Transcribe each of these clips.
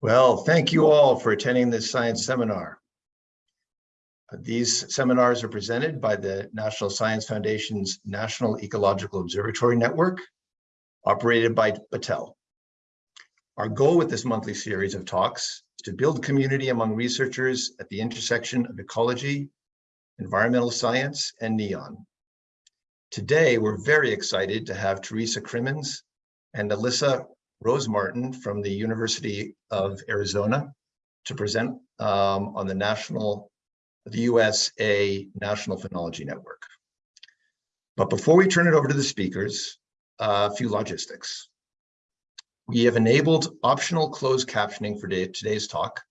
Well, thank you all for attending this science seminar. Uh, These seminars are presented by the National Science Foundation's National Ecological Observatory Network, operated by Battelle. Our goal with this monthly series of talks is to build community among researchers at the intersection of ecology, environmental science, and NEON. Today, we're very excited to have Teresa Crimmins and Alyssa Rose Martin from the University of Arizona to present um, on the national, the USA National Phenology Network. But before we turn it over to the speakers, a few logistics. We have enabled optional closed captioning for today's talk.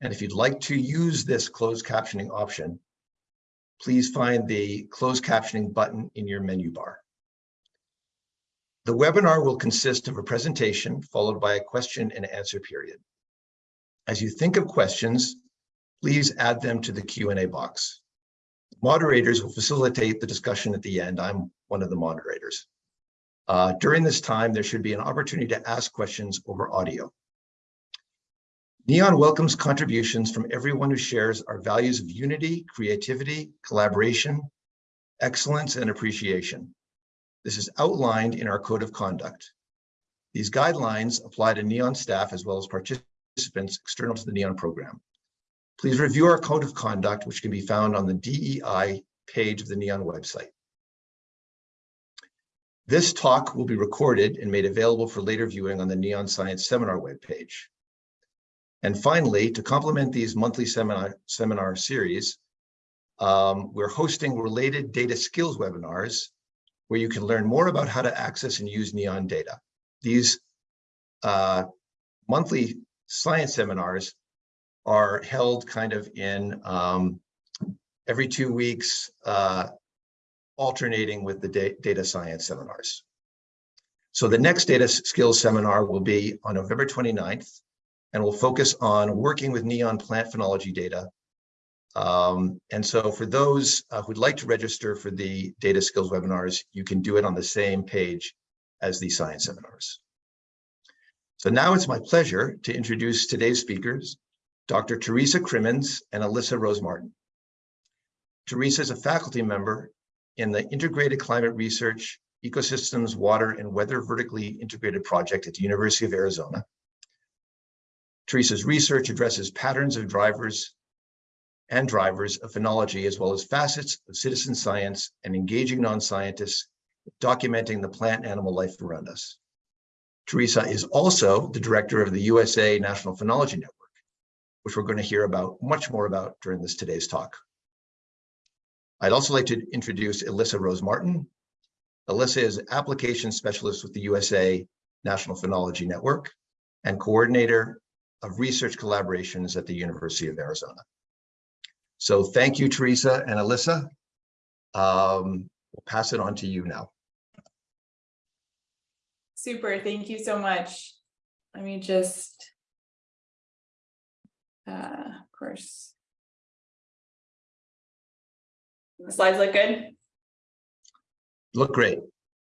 And if you'd like to use this closed captioning option, please find the closed captioning button in your menu bar. The webinar will consist of a presentation followed by a question and answer period. As you think of questions, please add them to the Q&A box. Moderators will facilitate the discussion at the end. I'm one of the moderators. Uh, during this time, there should be an opportunity to ask questions over audio. NEON welcomes contributions from everyone who shares our values of unity, creativity, collaboration, excellence, and appreciation. This is outlined in our code of conduct. These guidelines apply to NEON staff as well as participants external to the NEON program. Please review our code of conduct, which can be found on the DEI page of the NEON website. This talk will be recorded and made available for later viewing on the NEON Science Seminar webpage. And finally, to complement these monthly seminar, seminar series, um, we're hosting related data skills webinars where you can learn more about how to access and use NEON data. These uh, monthly science seminars are held kind of in um, every two weeks, uh, alternating with the da data science seminars. So the next data skills seminar will be on November 29th, and we'll focus on working with NEON plant phenology data um, and so for those uh, who'd like to register for the data skills webinars, you can do it on the same page as the science seminars. So now it's my pleasure to introduce today's speakers, Dr. Teresa Crimmins and Alyssa Rose Martin. Teresa is a faculty member in the Integrated Climate Research, Ecosystems, Water, and Weather Vertically Integrated Project at the University of Arizona. Teresa's research addresses patterns of drivers and drivers of phenology, as well as facets of citizen science and engaging non-scientists documenting the plant animal life around us. Teresa is also the director of the USA National Phenology Network, which we're going to hear about much more about during this today's talk. I'd also like to introduce Alyssa Rose Martin. Alyssa is application specialist with the USA National Phenology Network and coordinator of research collaborations at the University of Arizona. So thank you, Teresa and Alyssa. Um, we'll pass it on to you now. Super, thank you so much. Let me just, uh, of course. The slides look good? Look great.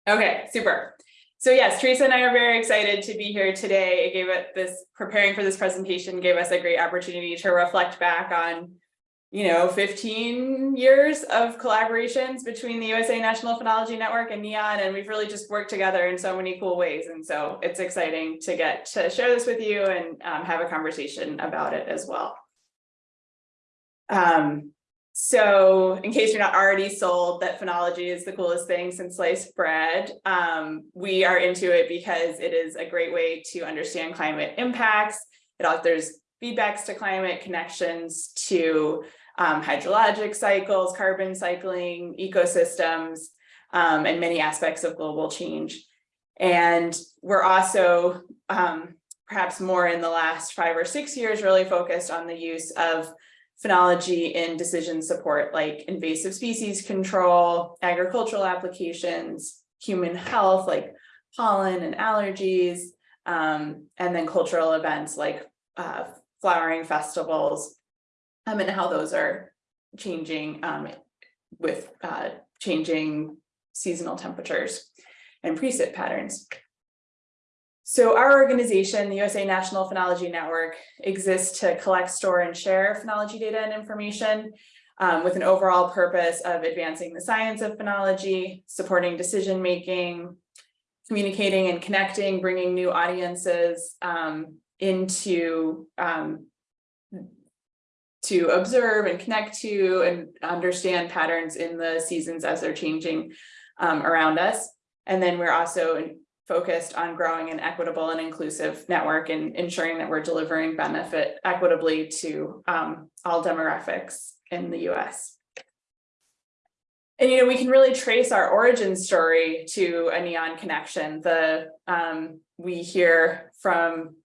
Okay, super. So yes, Teresa and I are very excited to be here today. It gave it this, preparing for this presentation gave us a great opportunity to reflect back on you know, 15 years of collaborations between the USA National Phenology Network and NEON, and we've really just worked together in so many cool ways. And so it's exciting to get to share this with you and um, have a conversation about it as well. Um, so in case you're not already sold that phenology is the coolest thing since sliced bread, um, we are into it because it is a great way to understand climate impacts. It offers feedbacks to climate, connections to um, hydrologic cycles, carbon cycling, ecosystems, um, and many aspects of global change. And we're also um, perhaps more in the last five or six years really focused on the use of phenology in decision support like invasive species control, agricultural applications, human health like pollen and allergies, um, and then cultural events like uh, flowering festivals, um, and how those are changing um, with uh, changing seasonal temperatures and precip patterns. So our organization, the USA National Phenology Network, exists to collect, store, and share phenology data and information um, with an overall purpose of advancing the science of phenology, supporting decision-making, communicating and connecting, bringing new audiences um, into um, to observe and connect to and understand patterns in the seasons as they're changing um, around us. And then we're also focused on growing an equitable and inclusive network and ensuring that we're delivering benefit equitably to um, all demographics in the US. And, you know, we can really trace our origin story to a neon connection. The um, we hear from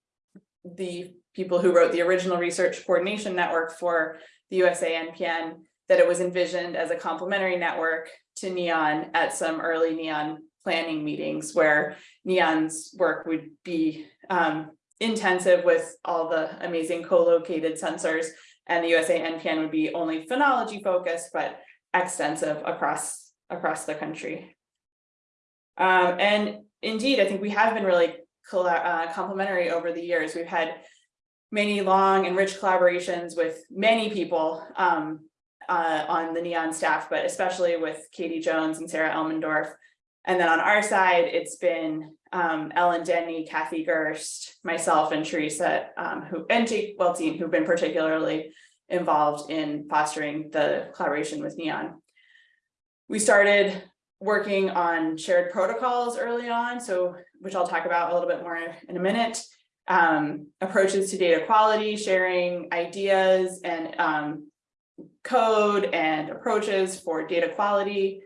the people who wrote the original research coordination network for the USA NPN that it was envisioned as a complementary network to NEON at some early NEON planning meetings where NEON's work would be um, intensive with all the amazing co-located sensors and the USA NPN would be only phenology focused, but extensive across across the country. Um, and indeed, I think we have been really uh, complementary over the years. We've had many long and rich collaborations with many people um, uh, on the NEON staff, but especially with Katie Jones and Sarah Elmendorf. And then on our side, it's been um, Ellen Denny, Kathy Gerst, myself, and Teresa, um, who and Jake Weltzin, who've been particularly involved in fostering the collaboration with NEON. We started working on shared protocols early on, so which I'll talk about a little bit more in a minute. Um, approaches to data quality, sharing ideas and um, code and approaches for data quality.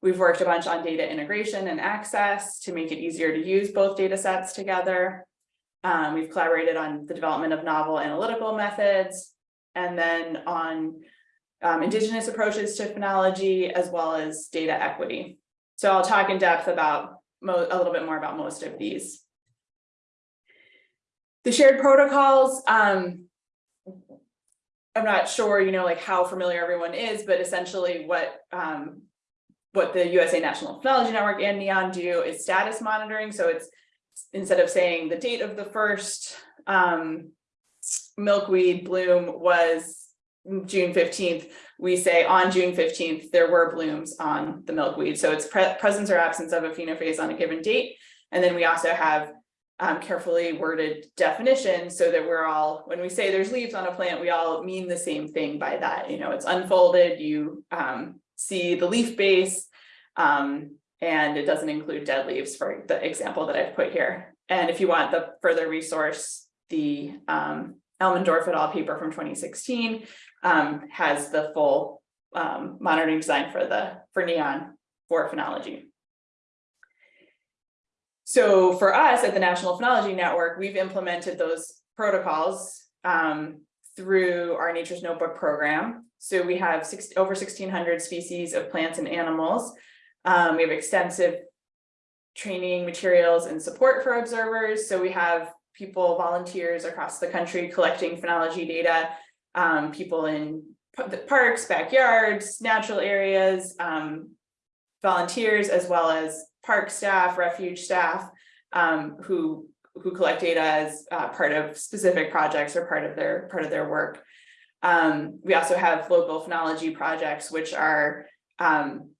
We've worked a bunch on data integration and access to make it easier to use both data sets together. Um, we've collaborated on the development of novel analytical methods, and then on um, indigenous approaches to phenology as well as data equity. So I'll talk in depth about a little bit more about most of these. The shared protocols, um, I'm not sure, you know, like how familiar everyone is, but essentially what um, what the USA National Phenology Network and NEON do is status monitoring. So it's instead of saying the date of the first um, milkweed bloom was June 15th, we say on June 15th, there were blooms on the milkweed. So it's pre presence or absence of a phenophase on a given date. And then we also have um, carefully worded definitions so that we're all, when we say there's leaves on a plant, we all mean the same thing by that. You know, it's unfolded, you um, see the leaf base, um, and it doesn't include dead leaves for the example that I've put here. And if you want the further resource, the um, Elmendorf et al. paper from 2016 um, has the full um, monitoring design for the for neon for phenology. So for us at the National Phenology Network, we've implemented those protocols um, through our Nature's Notebook program. So we have six, over 1,600 species of plants and animals. Um, we have extensive training materials and support for observers. So we have people, volunteers across the country collecting phenology data, um, people in parks, backyards, natural areas, um, volunteers, as well as park staff, refuge staff, um, who who collect data as uh, part of specific projects or part of their part of their work. Um, we also have local phenology projects, which are um,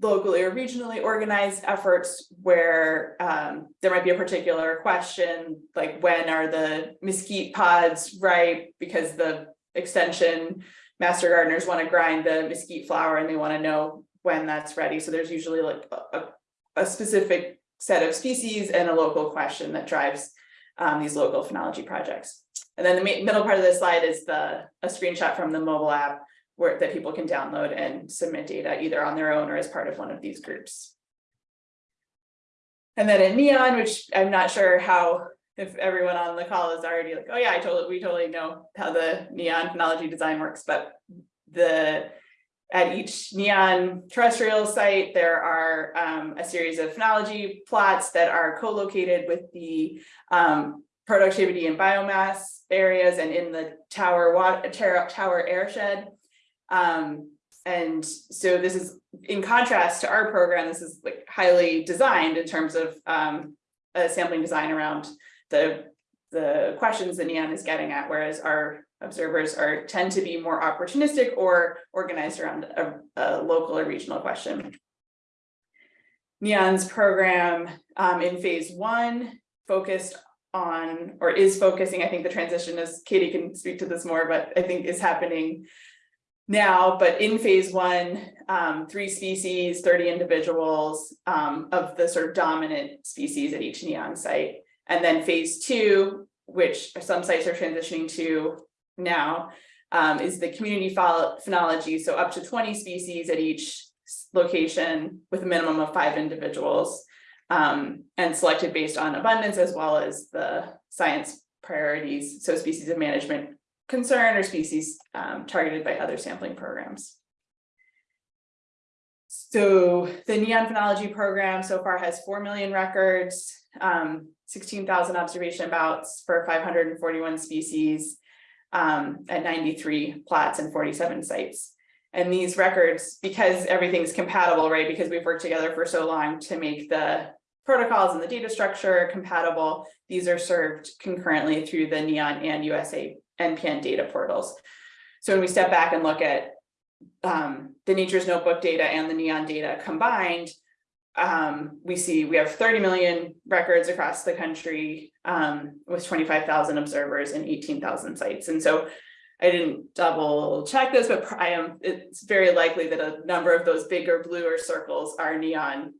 locally or regionally organized efforts where um, there might be a particular question, like when are the mesquite pods ripe because the extension master gardeners want to grind the mesquite flour and they want to know when that's ready. So there's usually like a, a specific set of species and a local question that drives um, these local phenology projects. And then the middle part of the slide is the a screenshot from the mobile app where that people can download and submit data either on their own or as part of one of these groups. And then in Neon, which I'm not sure how if everyone on the call is already like, oh yeah, I totally we totally know how the neon phenology design works, but the at each neon terrestrial site, there are um, a series of phenology plots that are co-located with the um, productivity and biomass areas and in the tower water tower airshed. Um, and so this is in contrast to our program, this is like highly designed in terms of um, a sampling design around the, the questions that Neon is getting at, whereas our observers are, tend to be more opportunistic or organized around a, a local or regional question. Neon's program um, in phase one focused on, or is focusing, I think the transition is, Katie can speak to this more, but I think is happening now, but in phase one, um, three species, thirty individuals, um, of the sort of dominant species at each neon site. And then phase two, which some sites are transitioning to now, um, is the community phenology, so up to twenty species at each location with a minimum of five individuals. Um, and selected based on abundance as well as the science priorities, so species of management concern or species um, targeted by other sampling programs. So the neon phenology program so far has four million records, um, sixteen thousand observation bouts for five hundred and forty-one species um, at ninety-three plots and forty-seven sites. And these records, because everything's compatible, right, because we've worked together for so long to make the protocols and the data structure compatible, these are served concurrently through the Neon and USA NPN data portals. So when we step back and look at um, the Nature's Notebook data and the Neon data combined, um, we see we have 30 million records across the country um, with 25,000 observers and 18,000 sites. And so I didn't double check this, but I am, it's very likely that a number of those bigger bluer circles are Neon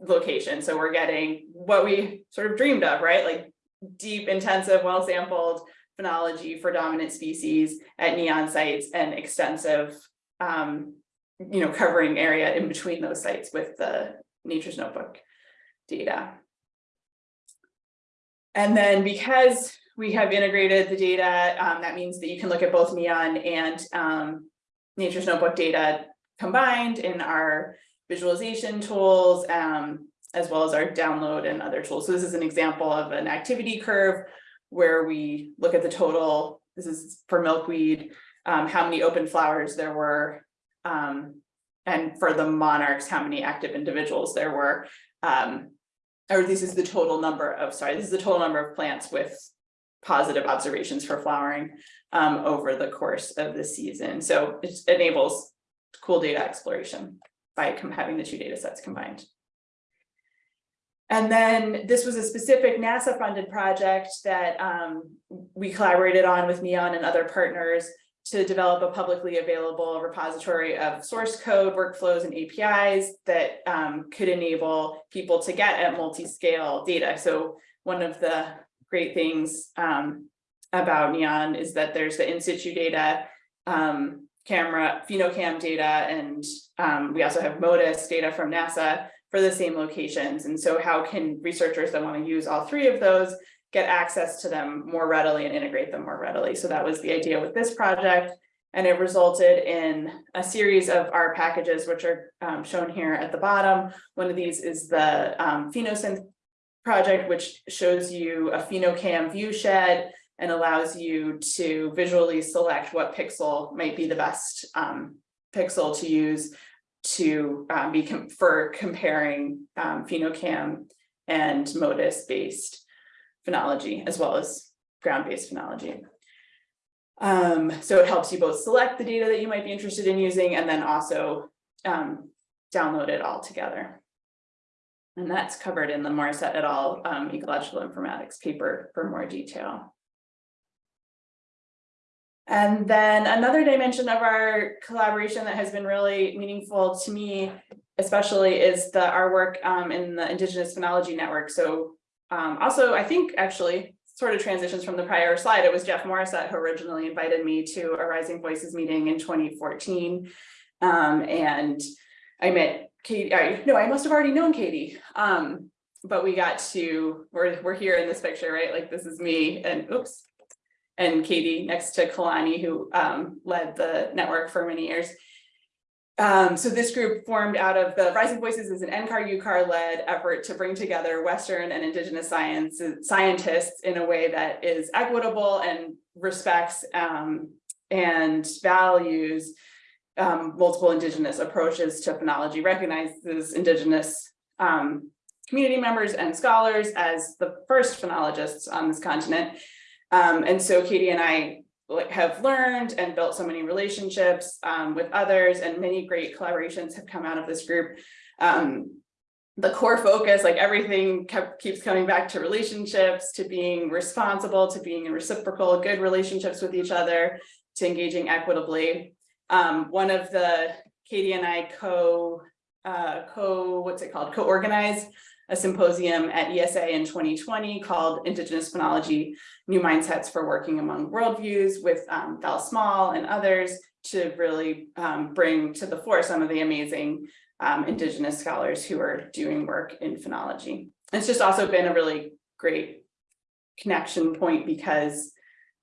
locations. So we're getting what we sort of dreamed of, right? Like deep, intensive, well-sampled phenology for dominant species at neon sites and extensive, um, you know, covering area in between those sites with the Nature's Notebook data. And then because we have integrated the data, um, that means that you can look at both neon and um, Nature's Notebook data combined in our visualization tools, um, as well as our download and other tools. So this is an example of an activity curve where we look at the total, this is for milkweed, um, how many open flowers there were. Um, and for the monarchs, how many active individuals there were. Um, or this is the total number of, sorry, this is the total number of plants with positive observations for flowering um, over the course of the season. So it enables cool data exploration by having the two data sets combined. And then this was a specific NASA funded project that um, we collaborated on with Neon and other partners to develop a publicly available repository of source code, workflows, and APIs that um, could enable people to get at multi-scale data. So one of the great things um, about Neon is that there's the in situ data, um, camera, phenocam data, and um, we also have MODIS data from NASA for the same locations. And so how can researchers that want to use all three of those get access to them more readily and integrate them more readily? So that was the idea with this project. And it resulted in a series of R packages, which are um, shown here at the bottom. One of these is the um, PhenoSynth project, which shows you a phenocam view shed and allows you to visually select what pixel might be the best um, pixel to use to um, be com for comparing um, phenocam and modis based phenology as well as ground-based phenology. Um, so it helps you both select the data that you might be interested in using and then also um, download it all together. And that's covered in the Morisette et al. Um, ecological informatics paper for more detail. And then another dimension of our collaboration that has been really meaningful to me, especially is the our work um, in the Indigenous Phenology Network. So um, also, I think actually sort of transitions from the prior slide. It was Jeff Morisette who originally invited me to a Rising Voices meeting in 2014. Um, and I met Katie, I, no, I must have already known Katie. Um, but we got to, we're, we're here in this picture, right? Like this is me and oops, and Katie next to Kalani, who um, led the network for many years. Um, so this group formed out of the Rising Voices is an NCAR UCAR led effort to bring together Western and Indigenous science scientists in a way that is equitable and respects um, and values um, multiple Indigenous approaches to phenology, recognizes Indigenous um, community members and scholars as the first phenologists on this continent. Um, and so Katie and I like have learned and built so many relationships um, with others and many great collaborations have come out of this group. Um, the core focus, like everything kept, keeps coming back to relationships, to being responsible, to being in reciprocal, good relationships with each other, to engaging equitably. Um, one of the Katie and I co, uh, co, what's it called, co-organized a symposium at ESA in 2020 called Indigenous Phenology, New Mindsets for Working Among Worldviews with um, Val Small and others to really um, bring to the fore some of the amazing um, Indigenous scholars who are doing work in phenology. It's just also been a really great connection point because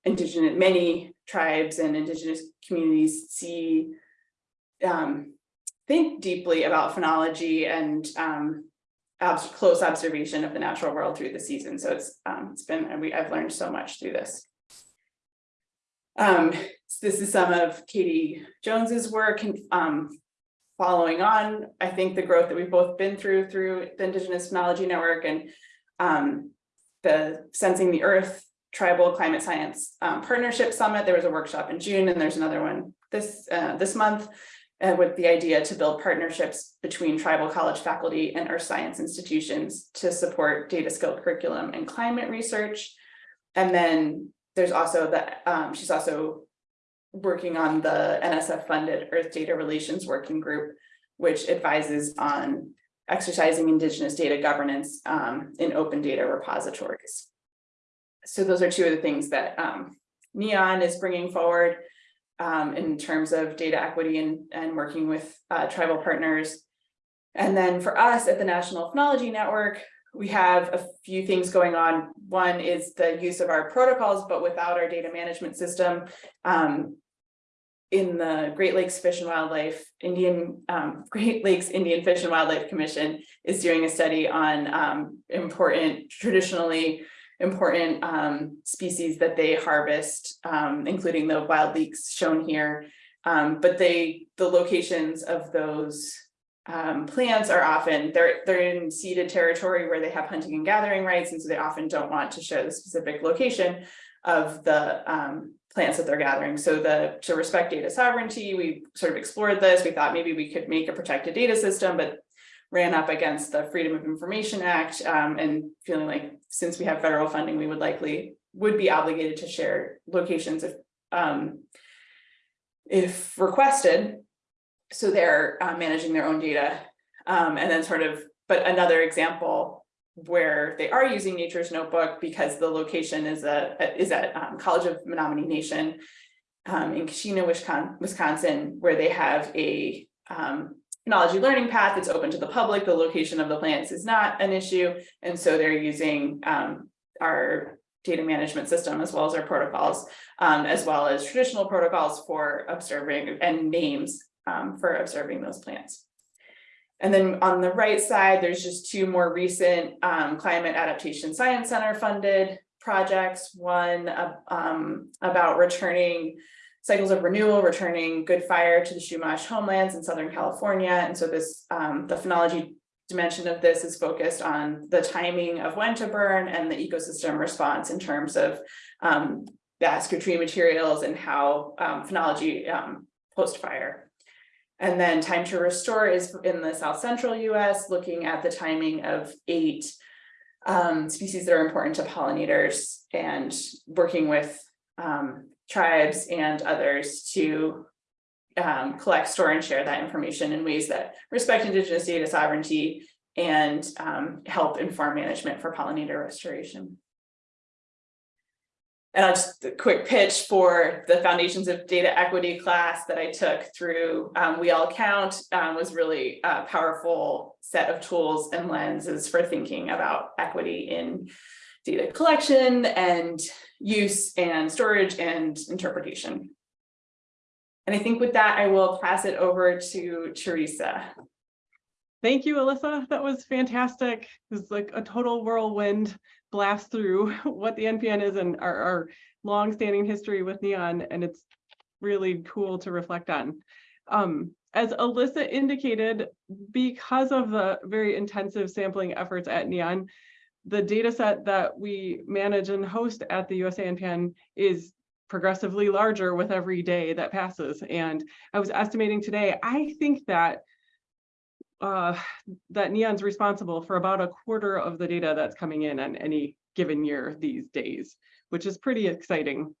indigenous many tribes and indigenous communities see um, think deeply about phenology and um, close observation of the natural world through the season. So it's um, it's been we I've learned so much through this. Um, so this is some of Katie Jones's work and um, following on, I think the growth that we've both been through through the Indigenous Phenology Network and um, the Sensing the Earth Tribal Climate Science um, Partnership Summit. There was a workshop in June and there's another one this uh, this month uh, with the idea to build partnerships between tribal college faculty and earth science institutions to support data skill curriculum and climate research. And then there's also the, um, she's also working on the NSF funded Earth Data Relations Working Group, which advises on exercising Indigenous data governance um, in open data repositories. So those are two of the things that um, NEON is bringing forward um, in terms of data equity and, and working with uh, tribal partners. And then for us at the National Phenology Network, we have a few things going on. One is the use of our protocols, but without our data management system. Um, in the Great Lakes Fish and Wildlife Indian um, Great Lakes Indian Fish and Wildlife Commission is doing a study on um, important traditionally important um, species that they harvest, um, including the wild leeks shown here. Um, but they, the locations of those um, plants are often, they're, they're in ceded territory where they have hunting and gathering rights, and so they often don't want to show the specific location of the um, plants that they're gathering. So the to respect data sovereignty, we sort of explored this. We thought maybe we could make a protected data system, but ran up against the Freedom of Information Act um, and feeling like since we have federal funding, we would likely would be obligated to share locations if um, if requested. So they're uh, managing their own data. Um, and then sort of, but another example where they are using Nature's Notebook because the location is a is at um, College of Menominee Nation um, in Keshena, Wisconsin, where they have a um, technology learning path it's open to the public. The location of the plants is not an issue. And so they're using um, our data management system as well as our protocols, um, as well as traditional protocols for observing and names um, for observing those plants. And then on the right side, there's just two more recent um, Climate Adaptation Science Center funded projects. One um, about returning cycles of renewal, returning good fire to the Chumash homelands in Southern California. And so this, um, the phenology dimension of this is focused on the timing of when to burn and the ecosystem response in terms of um, basketry materials and how um, phenology um, post-fire. And then time to restore is in the South Central US, looking at the timing of eight um, species that are important to pollinators and working with um, tribes and others to um, collect, store, and share that information in ways that respect Indigenous data sovereignty and um, help inform management for pollinator restoration. And I'll just a quick pitch for the Foundations of Data Equity class that I took through um, We All Count um, was really a powerful set of tools and lenses for thinking about equity in data collection and use and storage and interpretation. And I think with that, I will pass it over to Teresa. Thank you, Alyssa. That was fantastic. It was like a total whirlwind blast through what the NPN is and our, our long-standing history with NEON, and it's really cool to reflect on. Um, as Alyssa indicated, because of the very intensive sampling efforts at Neon, the data set that we manage and host at the USA NPN is progressively larger with every day that passes. And I was estimating today, I think that uh, that Neon's responsible for about a quarter of the data that's coming in on any given year these days, which is pretty exciting.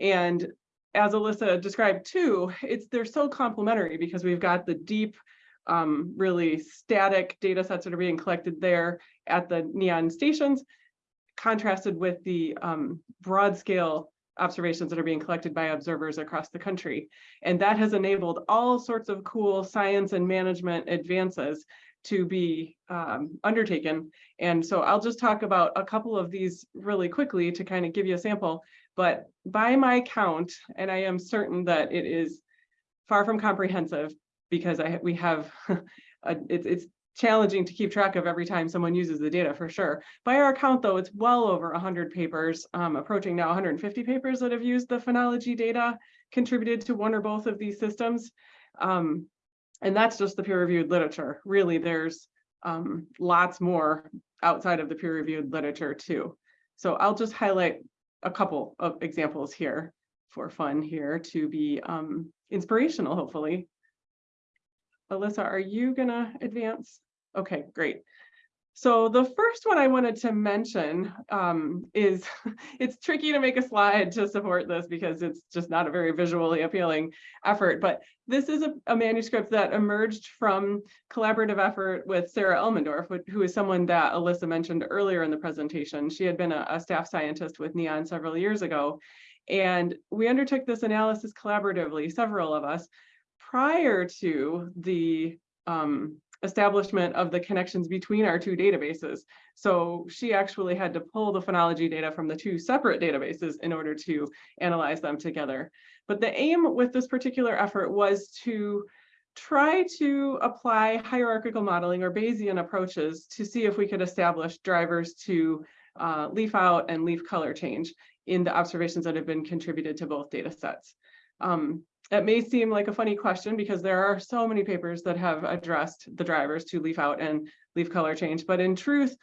And as Alyssa described too, it's they're so complementary because we've got the deep, um, really static data sets that are being collected there at the Neon stations, contrasted with the um, broad scale observations that are being collected by observers across the country. And that has enabled all sorts of cool science and management advances to be um, undertaken. And so I'll just talk about a couple of these really quickly to kind of give you a sample. But by my count, and I am certain that it is far from comprehensive because I we have a, it's it's challenging to keep track of every time someone uses the data for sure. By our count though, it's well over 100 papers, um, approaching now 150 papers that have used the phenology data contributed to one or both of these systems. Um, and that's just the peer-reviewed literature. Really, there's um, lots more outside of the peer-reviewed literature too. So I'll just highlight a couple of examples here for fun here to be um, inspirational, hopefully. Alyssa, are you gonna advance? Okay, great. So the first one I wanted to mention um, is it's tricky to make a slide to support this because it's just not a very visually appealing effort. But this is a, a manuscript that emerged from collaborative effort with Sarah Elmendorf, who is someone that Alyssa mentioned earlier in the presentation. She had been a, a staff scientist with NEON several years ago. And we undertook this analysis collaboratively, several of us, prior to the um, establishment of the connections between our two databases. So she actually had to pull the phenology data from the two separate databases in order to analyze them together. But the aim with this particular effort was to try to apply hierarchical modeling or Bayesian approaches to see if we could establish drivers to uh, leaf out and leaf color change in the observations that have been contributed to both data sets. Um, it may seem like a funny question because there are so many papers that have addressed the drivers to leaf out and leaf color change, but in truth,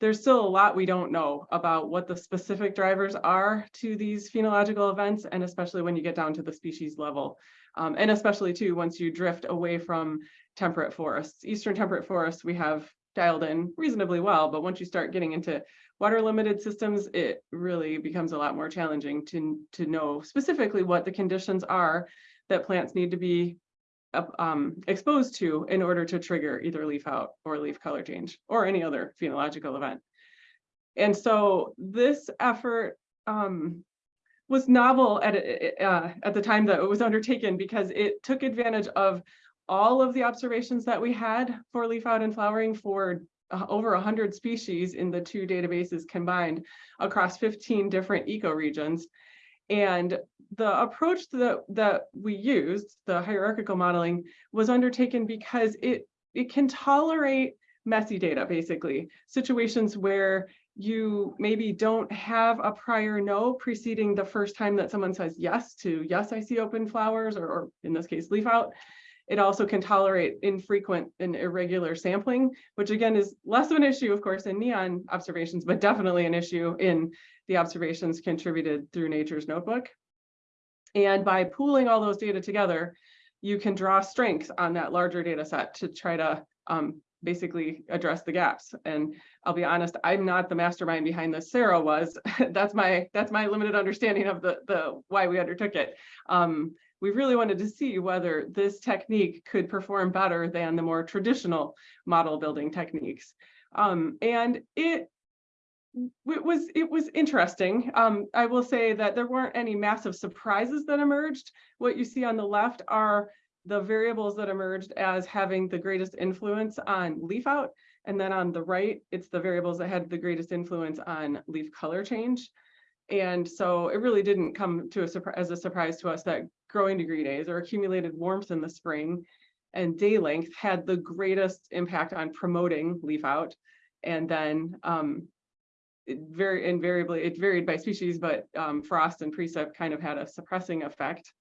there's still a lot we don't know about what the specific drivers are to these phenological events, and especially when you get down to the species level. Um, and especially too, once you drift away from temperate forests. Eastern temperate forests, we have dialed in reasonably well, but once you start getting into water limited systems, it really becomes a lot more challenging to, to know specifically what the conditions are that plants need to be um, exposed to in order to trigger either leaf out or leaf color change or any other phenological event. And so this effort um, was novel at, uh, at the time that it was undertaken because it took advantage of all of the observations that we had for leaf out and flowering for over 100 species in the two databases combined across 15 different ecoregions. And the approach that, that we used, the hierarchical modeling, was undertaken because it, it can tolerate messy data, basically, situations where you maybe don't have a prior no preceding the first time that someone says yes to yes, I see open flowers, or, or in this case, leaf out. It also can tolerate infrequent and irregular sampling, which again is less of an issue, of course, in neon observations, but definitely an issue in the observations contributed through Nature's Notebook. And by pooling all those data together, you can draw strengths on that larger data set to try to um, basically address the gaps. And I'll be honest, I'm not the mastermind behind this. Sarah was. that's my that's my limited understanding of the the why we undertook it. Um, we really wanted to see whether this technique could perform better than the more traditional model building techniques. Um, and it it was it was interesting. Um, I will say that there weren't any massive surprises that emerged. What you see on the left are the variables that emerged as having the greatest influence on leaf out. And then on the right, it's the variables that had the greatest influence on leaf color change. And so it really didn't come to a as a surprise to us that growing degree days or accumulated warmth in the spring and day length had the greatest impact on promoting leaf out. And then um, it very invariably, it varied by species, but um, frost and precip kind of had a suppressing effect.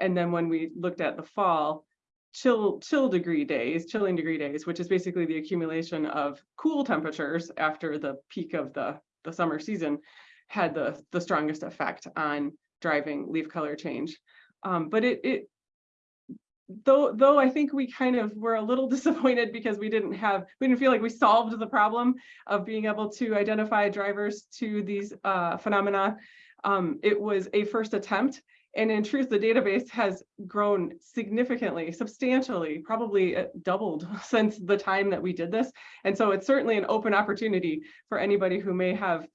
And then when we looked at the fall, chill, chill degree days, chilling degree days, which is basically the accumulation of cool temperatures after the peak of the, the summer season had the, the strongest effect on driving leaf color change. Um, but it, it, though, though I think we kind of were a little disappointed because we didn't have, we didn't feel like we solved the problem of being able to identify drivers to these uh, phenomena. Um, it was a first attempt. And in truth, the database has grown significantly, substantially, probably uh, doubled since the time that we did this. And so it's certainly an open opportunity for anybody who may have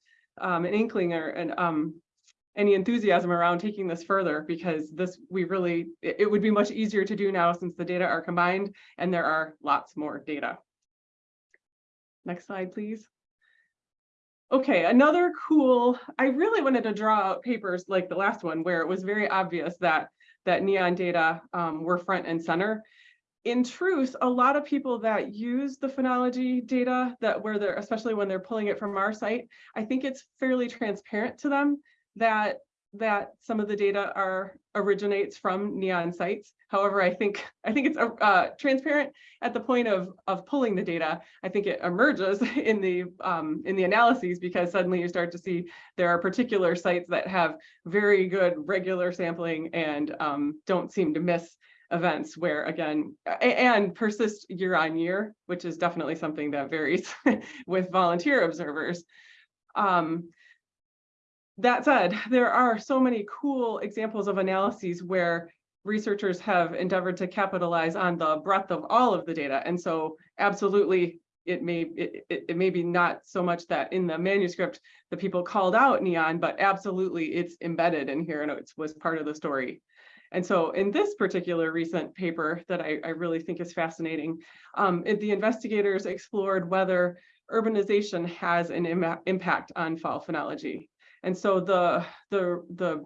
um, an inkling or an um, any enthusiasm around taking this further because this we really it, would be much easier to do now since the data are combined and there are lots more data. Next slide, please. Okay, another cool, I really wanted to draw out papers like the last one where it was very obvious that that neon data um, were front and center. In truth, a lot of people that use the phenology data that where they're, especially when they're pulling it from our site, I think it's fairly transparent to them that that some of the data are originates from neon sites. However, I think I think it's uh, transparent at the point of of pulling the data. I think it emerges in the um, in the analyses because suddenly you start to see there are particular sites that have very good regular sampling and um, don't seem to miss events where again and persist year on year, which is definitely something that varies with volunteer observers. Um, that said, there are so many cool examples of analyses where researchers have endeavored to capitalize on the breadth of all of the data. And so absolutely, it may it, it, it may be not so much that in the manuscript the people called out neon, but absolutely it's embedded in here and it was part of the story. And so in this particular recent paper that I, I really think is fascinating, um, it, the investigators explored whether urbanization has an Im impact on fall phenology. And so the, the, the,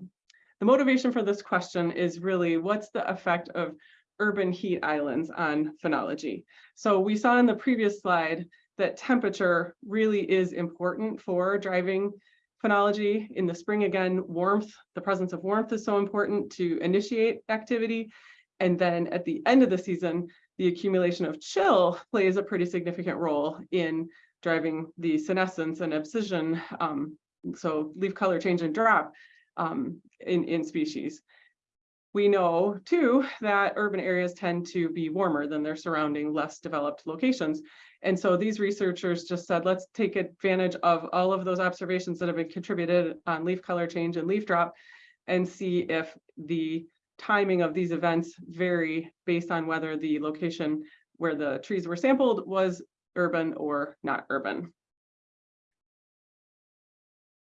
the motivation for this question is really what's the effect of urban heat islands on phenology? So we saw in the previous slide that temperature really is important for driving phenology. In the spring, again, warmth, the presence of warmth is so important to initiate activity. And then at the end of the season, the accumulation of chill plays a pretty significant role in driving the senescence and abscission um, so leaf color change and drop um, in, in species. We know too that urban areas tend to be warmer than their surrounding less developed locations. And so these researchers just said, let's take advantage of all of those observations that have been contributed on leaf color change and leaf drop and see if the timing of these events vary based on whether the location where the trees were sampled was urban or not urban.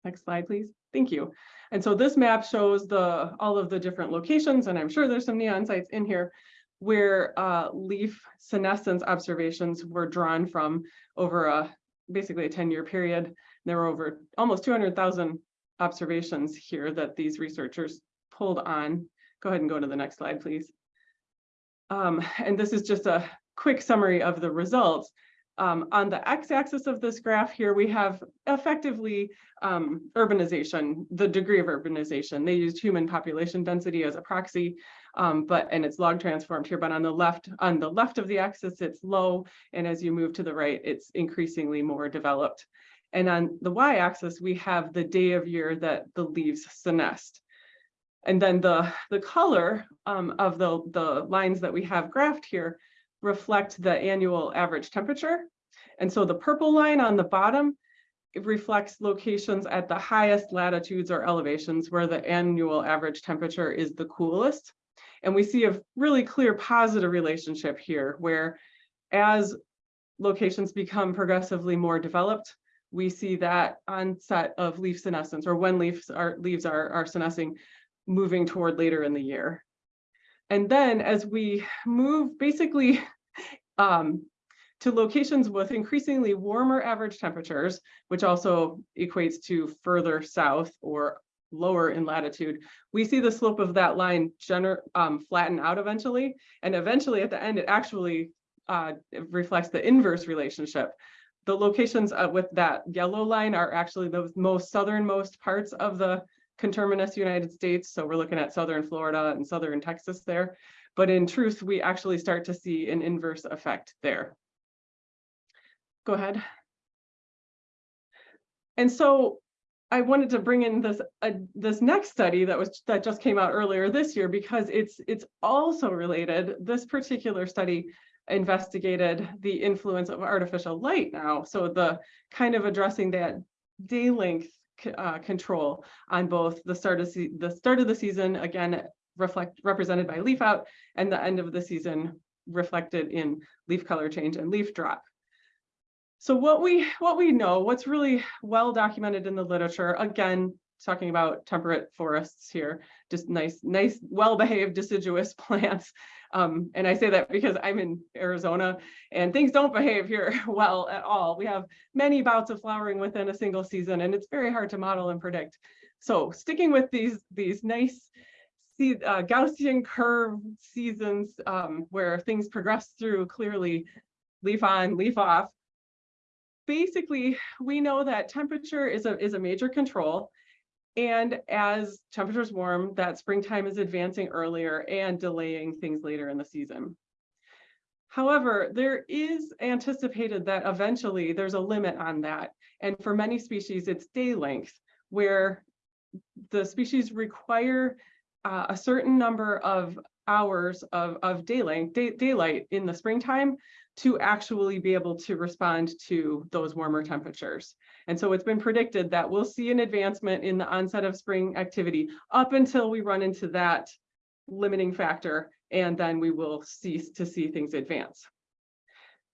Next slide, please. Thank you. And so this map shows the all of the different locations, and I'm sure there's some neon sites in here where uh, leaf senescence observations were drawn from over a basically a 10-year period. There were over almost 200,000 observations here that these researchers pulled on. Go ahead and go to the next slide, please. Um, and this is just a quick summary of the results. Um, on the x-axis of this graph here, we have effectively um, urbanization, the degree of urbanization. They used human population density as a proxy, um, but and it's log transformed here. But on the left, on the left of the axis, it's low, and as you move to the right, it's increasingly more developed. And on the y-axis, we have the day of year that the leaves senesce. And then the the color um, of the the lines that we have graphed here reflect the annual average temperature. And so the purple line on the bottom, reflects locations at the highest latitudes or elevations where the annual average temperature is the coolest. And we see a really clear positive relationship here where as locations become progressively more developed, we see that onset of leaf senescence or when leaves are leaves are, are senescing moving toward later in the year. And then as we move basically um, to locations with increasingly warmer average temperatures, which also equates to further south or lower in latitude, we see the slope of that line um, flatten out eventually. And eventually at the end, it actually uh, reflects the inverse relationship. The locations uh, with that yellow line are actually the most southernmost parts of the conterminous United States. So we're looking at Southern Florida and Southern Texas there. But in truth, we actually start to see an inverse effect there. Go ahead. And so I wanted to bring in this, uh, this next study that was, that just came out earlier this year because it's, it's also related. This particular study investigated the influence of artificial light now. So the kind of addressing that day length uh, control on both the start of the start of the season, again, reflect represented by leaf out and the end of the season reflected in leaf color change and leaf drop. So what we what we know, what's really well documented in the literature, again, talking about temperate forests here, just nice, nice, well-behaved deciduous plants. Um, and I say that because I'm in Arizona and things don't behave here well at all. We have many bouts of flowering within a single season and it's very hard to model and predict. So sticking with these, these nice uh, Gaussian curve seasons um, where things progress through clearly leaf on, leaf off, basically, we know that temperature is a, is a major control. And as temperatures warm, that springtime is advancing earlier and delaying things later in the season. However, there is anticipated that eventually there's a limit on that. And for many species, it's day length, where the species require uh, a certain number of hours of, of daylight, day, daylight in the springtime to actually be able to respond to those warmer temperatures. And so it's been predicted that we'll see an advancement in the onset of spring activity up until we run into that limiting factor, and then we will cease to see things advance.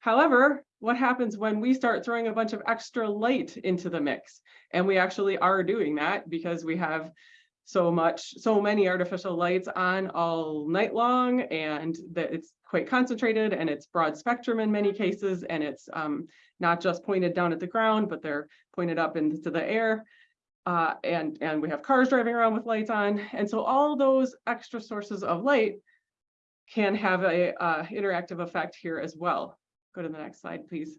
However, what happens when we start throwing a bunch of extra light into the mix? And we actually are doing that because we have so much, so many artificial lights on all night long and that it's quite concentrated and it's broad spectrum in many cases and it's um, not just pointed down at the ground, but they're pointed up into the air. Uh, and, and we have cars driving around with lights on. And so all those extra sources of light can have a uh, interactive effect here as well. Go to the next slide, please.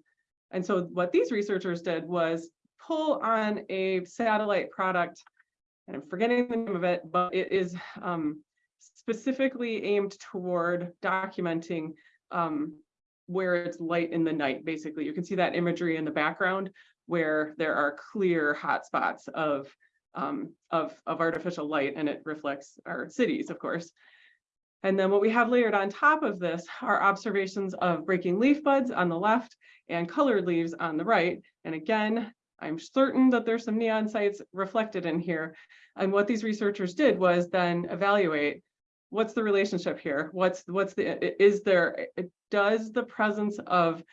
And so what these researchers did was pull on a satellite product and I'm forgetting the name of it, but it is um, specifically aimed toward documenting um, where it's light in the night, basically. You can see that imagery in the background where there are clear hotspots of, um, of, of artificial light and it reflects our cities, of course. And then what we have layered on top of this are observations of breaking leaf buds on the left and colored leaves on the right. And again, I'm certain that there's some neon sites reflected in here. And what these researchers did was then evaluate what's the relationship here? What's what's the is there does the presence of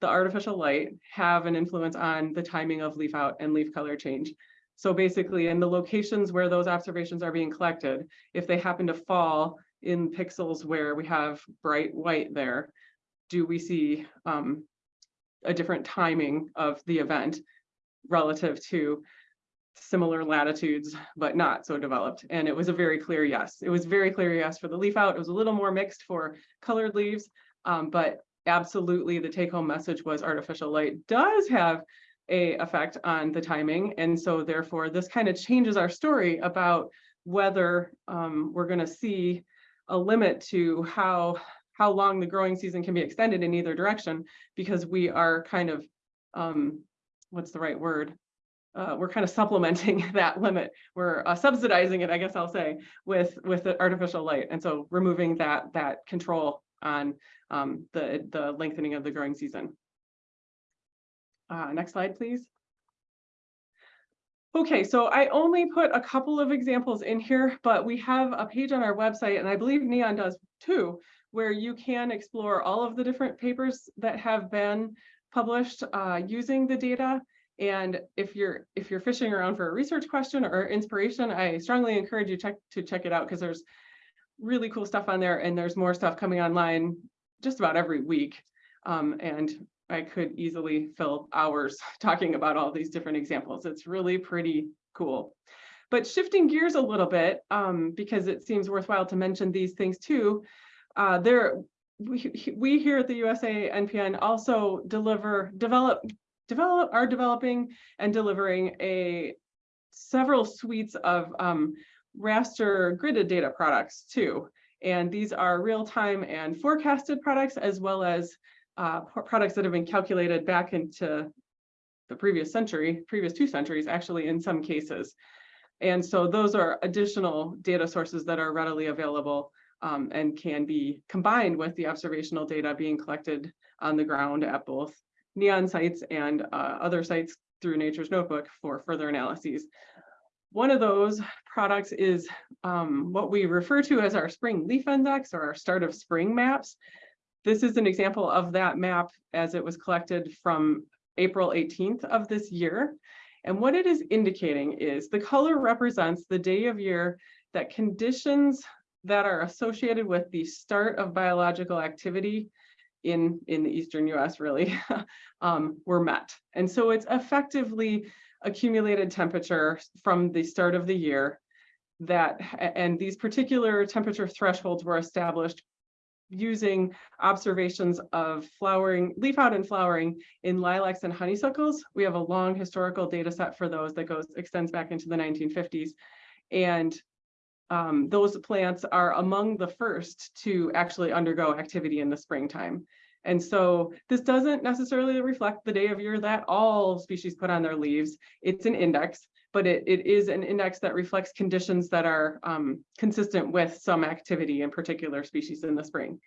the artificial light have an influence on the timing of leaf out and leaf color change? So basically in the locations where those observations are being collected, if they happen to fall in pixels where we have bright white there, do we see um, a different timing of the event? Relative to similar latitudes, but not so developed. And it was a very clear yes. It was very clear yes for the leaf out. It was a little more mixed for colored leaves, um, but absolutely the take home message was artificial light does have a effect on the timing. And so therefore this kind of changes our story about whether um, we're gonna see a limit to how how long the growing season can be extended in either direction because we are kind of um, what's the right word? Uh, we're kind of supplementing that limit. We're uh, subsidizing it, I guess I'll say, with with the artificial light, and so removing that that control on um, the the lengthening of the growing season. Uh, next slide, please. Okay, so I only put a couple of examples in here, but we have a page on our website, and I believe Neon does too, where you can explore all of the different papers that have been published uh, using the data. And if you're if you're fishing around for a research question or inspiration, I strongly encourage you check to check it out because there's really cool stuff on there and there's more stuff coming online just about every week. Um, and I could easily fill hours talking about all these different examples. It's really pretty cool. But shifting gears a little bit, um, because it seems worthwhile to mention these things too, uh, there we, we here at the USA NPN also deliver, develop, develop, are developing and delivering a several suites of um, raster gridded data products too. And these are real-time and forecasted products as well as uh, products that have been calculated back into the previous century, previous two centuries, actually, in some cases. And so those are additional data sources that are readily available um, and can be combined with the observational data being collected on the ground at both NEON sites and uh, other sites through Nature's Notebook for further analyses. One of those products is um, what we refer to as our spring leaf index or our start of spring maps. This is an example of that map as it was collected from April 18th of this year. And what it is indicating is the color represents the day of year that conditions that are associated with the start of biological activity in, in the eastern US really, um, were met. And so it's effectively accumulated temperature from the start of the year that, and these particular temperature thresholds were established using observations of flowering, leaf out and flowering in lilacs and honeysuckles. We have a long historical data set for those that goes, extends back into the 1950s. And um, those plants are among the first to actually undergo activity in the springtime. And so this doesn't necessarily reflect the day of year that all species put on their leaves. It's an index, but it, it is an index that reflects conditions that are um, consistent with some activity in particular species in the spring.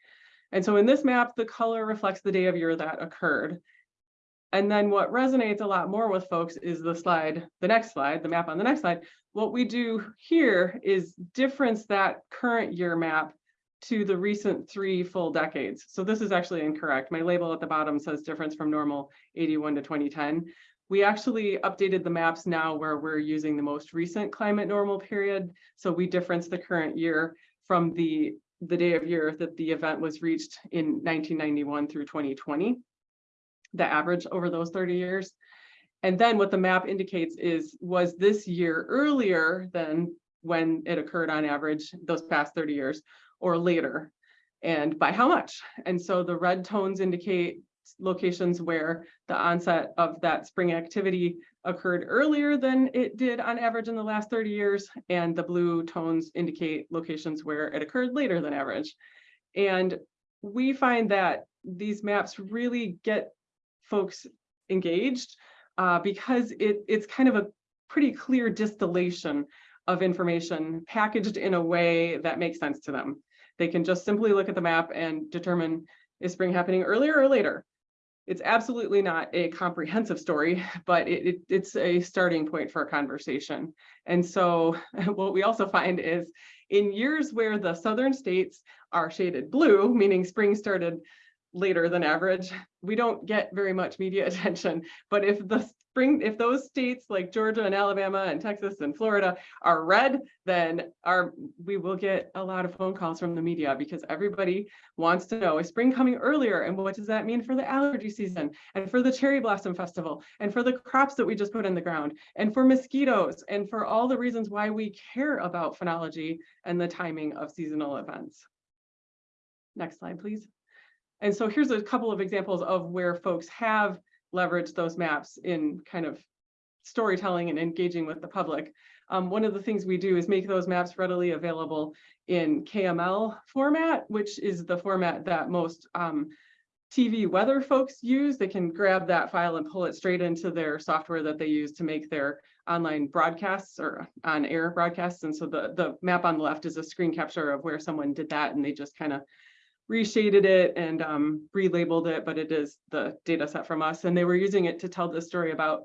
And so in this map, the color reflects the day of year that occurred. And then what resonates a lot more with folks is the slide, the next slide, the map on the next slide. What we do here is difference that current year map to the recent three full decades. So this is actually incorrect. My label at the bottom says difference from normal 81 to 2010. We actually updated the maps now where we're using the most recent climate normal period. So we difference the current year from the, the day of year that the event was reached in 1991 through 2020, the average over those 30 years. And then what the map indicates is, was this year earlier than when it occurred on average those past 30 years or later? And by how much? And so the red tones indicate locations where the onset of that spring activity occurred earlier than it did on average in the last 30 years. And the blue tones indicate locations where it occurred later than average. And we find that these maps really get folks engaged uh, because it, it's kind of a pretty clear distillation of information packaged in a way that makes sense to them. They can just simply look at the map and determine is spring happening earlier or later? It's absolutely not a comprehensive story, but it, it, it's a starting point for a conversation. And so what we also find is in years where the southern states are shaded blue, meaning spring started later than average, we don't get very much media attention. But if the spring, if those states like Georgia and Alabama and Texas and Florida are red, then our we will get a lot of phone calls from the media because everybody wants to know is spring coming earlier and what does that mean for the allergy season and for the cherry blossom festival and for the crops that we just put in the ground and for mosquitoes and for all the reasons why we care about phenology and the timing of seasonal events. Next slide, please. And so here's a couple of examples of where folks have leveraged those maps in kind of storytelling and engaging with the public. Um, one of the things we do is make those maps readily available in KML format, which is the format that most um, TV weather folks use. They can grab that file and pull it straight into their software that they use to make their online broadcasts or on air broadcasts. And so the, the map on the left is a screen capture of where someone did that and they just kind of reshaded it and um, relabeled it, but it is the data set from us. And they were using it to tell the story about,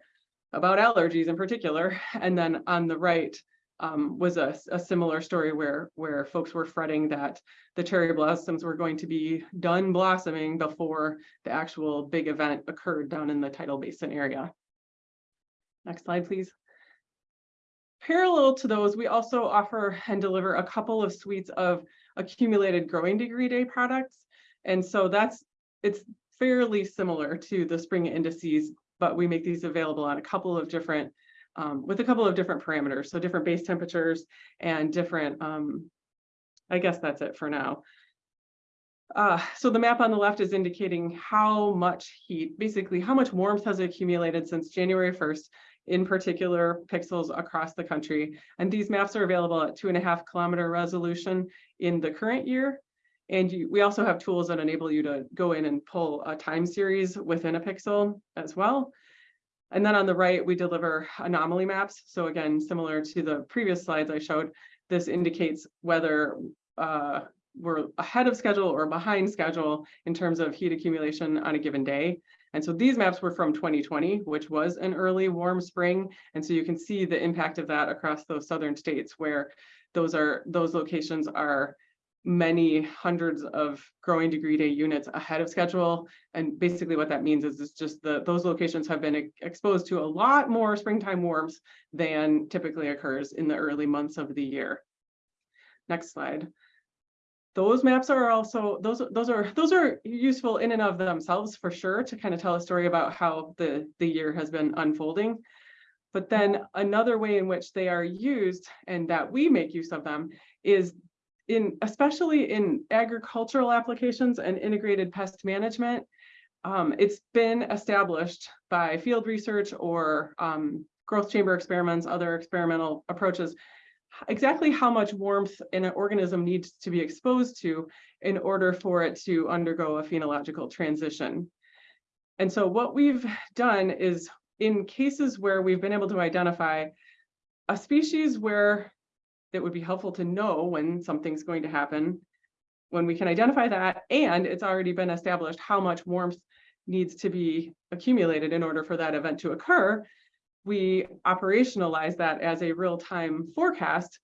about allergies in particular. And then on the right um, was a, a similar story where, where folks were fretting that the cherry blossoms were going to be done blossoming before the actual big event occurred down in the tidal basin area. Next slide, please. Parallel to those, we also offer and deliver a couple of suites of accumulated growing degree day products. And so that's, it's fairly similar to the spring indices, but we make these available on a couple of different, um, with a couple of different parameters. So different base temperatures and different, um, I guess that's it for now. Uh, so the map on the left is indicating how much heat, basically how much warmth has accumulated since January 1st in particular pixels across the country. And these maps are available at two and a half kilometer resolution in the current year. And you, we also have tools that enable you to go in and pull a time series within a pixel as well. And then on the right, we deliver anomaly maps. So again, similar to the previous slides I showed, this indicates whether uh, we're ahead of schedule or behind schedule in terms of heat accumulation on a given day. And so these maps were from 2020, which was an early warm spring. And so you can see the impact of that across those southern states where those are those locations are many hundreds of growing degree day units ahead of schedule. And basically what that means is it's just the those locations have been exposed to a lot more springtime warms than typically occurs in the early months of the year. Next slide. Those maps are also those those are those are useful in and of themselves for sure to kind of tell a story about how the the year has been unfolding. But then another way in which they are used and that we make use of them is in especially in agricultural applications and integrated pest management, um, it's been established by field research or um, growth chamber experiments, other experimental approaches, exactly how much warmth an organism needs to be exposed to in order for it to undergo a phenological transition. And so what we've done is in cases where we've been able to identify a species where it would be helpful to know when something's going to happen. When we can identify that and it's already been established how much warmth needs to be accumulated in order for that event to occur, we operationalize that as a real-time forecast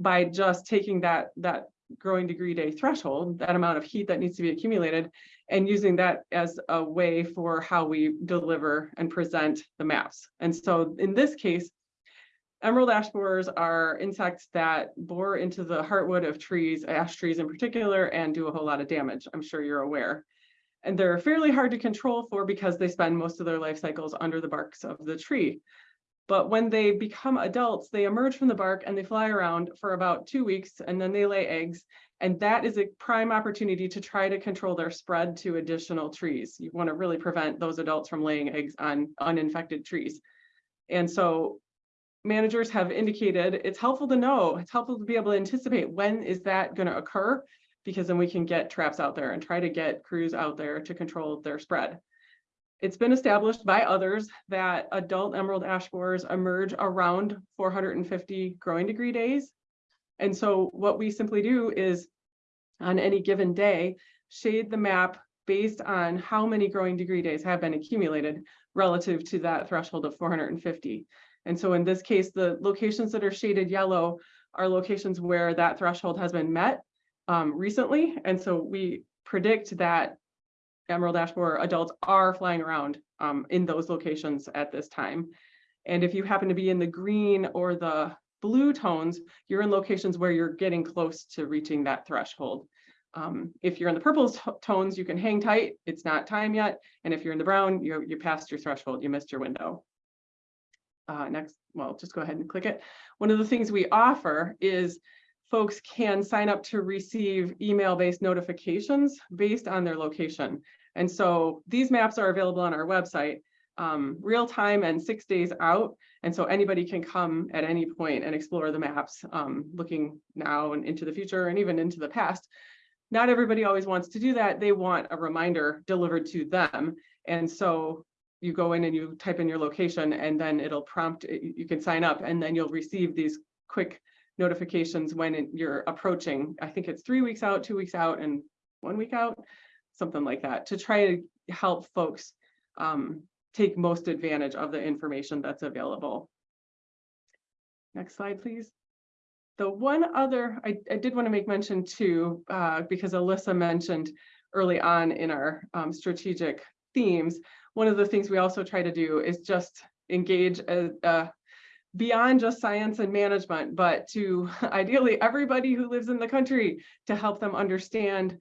by just taking that, that growing degree day threshold, that amount of heat that needs to be accumulated, and using that as a way for how we deliver and present the maps. And so in this case, Emerald ash borers are insects that bore into the heartwood of trees, ash trees in particular, and do a whole lot of damage. I'm sure you're aware. And they're fairly hard to control for because they spend most of their life cycles under the barks of the tree. But when they become adults, they emerge from the bark and they fly around for about two weeks and then they lay eggs. And that is a prime opportunity to try to control their spread to additional trees. You want to really prevent those adults from laying eggs on uninfected trees. And so managers have indicated it's helpful to know, it's helpful to be able to anticipate when is that going to occur, because then we can get traps out there and try to get crews out there to control their spread. It's been established by others that adult emerald ash borers emerge around 450 growing degree days. And so what we simply do is on any given day, shade the map based on how many growing degree days have been accumulated relative to that threshold of 450. And so in this case, the locations that are shaded yellow are locations where that threshold has been met um, recently. And so we predict that emerald ash borer adults are flying around um, in those locations at this time. And if you happen to be in the green or the blue tones, you're in locations where you're getting close to reaching that threshold. Um, if you're in the purple tones, you can hang tight. It's not time yet. And if you're in the brown, you you passed your threshold. You missed your window uh, next, well, just go ahead and click it. One of the things we offer is folks can sign up to receive email-based notifications based on their location. And so these maps are available on our website um, real time and six days out. And so anybody can come at any point and explore the maps, um, looking now and into the future and even into the past. Not everybody always wants to do that. They want a reminder delivered to them. And so you go in and you type in your location and then it'll prompt, you can sign up and then you'll receive these quick notifications when you're approaching, I think it's three weeks out, two weeks out and one week out, something like that, to try to help folks um, take most advantage of the information that's available. Next slide, please. The one other, I, I did want to make mention too, uh, because Alyssa mentioned early on in our um, strategic themes, one of the things we also try to do is just engage a, uh, beyond just science and management, but to ideally everybody who lives in the country to help them understand